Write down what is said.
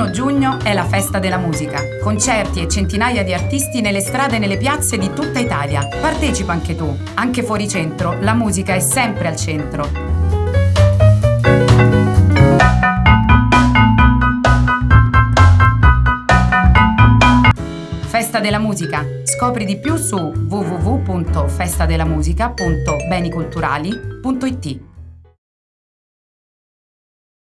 31 giugno è la festa della musica. Concerti e centinaia di artisti nelle strade e nelle piazze di tutta Italia. Partecipa anche tu. Anche fuori centro, la musica è sempre al centro. Festa della Musica. Scopri di più su www.festadelamusica.beniculturali.it